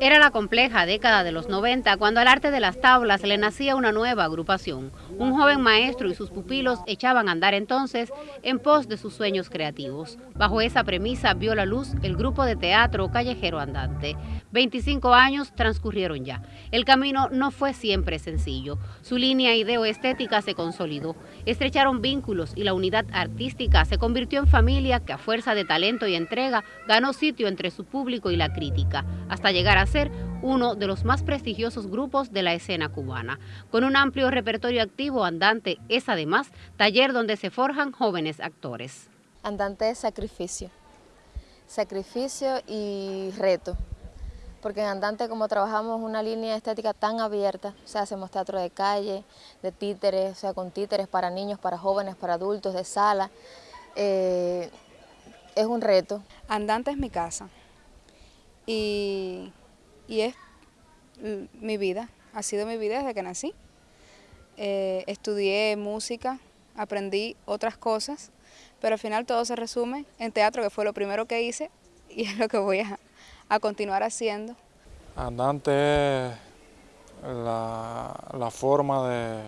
Era la compleja década de los 90 cuando al arte de las tablas le nacía una nueva agrupación. Un joven maestro y sus pupilos echaban a andar entonces en pos de sus sueños creativos. Bajo esa premisa vio la luz el grupo de teatro Callejero Andante. 25 años transcurrieron ya. El camino no fue siempre sencillo. Su línea ideo-estética se consolidó. Estrecharon vínculos y la unidad artística se convirtió en familia que a fuerza de talento y entrega ganó sitio entre su público y la crítica, hasta llegar a ser uno de los más prestigiosos grupos de la escena cubana. Con un amplio repertorio activo, Andante es además taller donde se forjan jóvenes actores. Andante es sacrificio, sacrificio y reto, porque en Andante como trabajamos una línea estética tan abierta, o sea, hacemos teatro de calle, de títeres, o sea, con títeres para niños, para jóvenes, para adultos, de sala, eh, es un reto. Andante es mi casa y y es mi vida, ha sido mi vida desde que nací. Eh, estudié música, aprendí otras cosas, pero al final todo se resume en teatro, que fue lo primero que hice y es lo que voy a, continuar haciendo. Andante es la, forma de,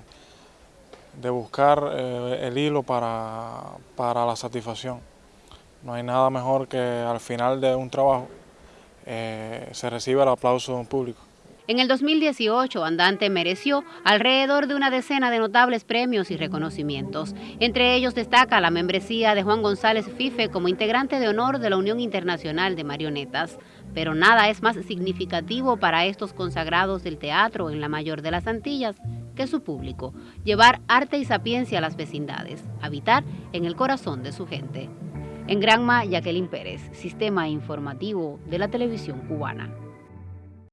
de buscar eh, el hilo para, para la satisfacción. No hay nada mejor que al final de un trabajo eh, se reciba el aplauso público. En el 2018, Andante mereció alrededor de una decena de notables premios y reconocimientos. Entre ellos destaca la membresía de Juan González Fife como integrante de honor de la Unión Internacional de Marionetas. Pero nada es más significativo para estos consagrados del teatro en la mayor de las Antillas que su público, llevar arte y sapiencia a las vecindades, habitar en el corazón de su gente. En Granma, Jacqueline Pérez, Sistema Informativo de la Televisión Cubana.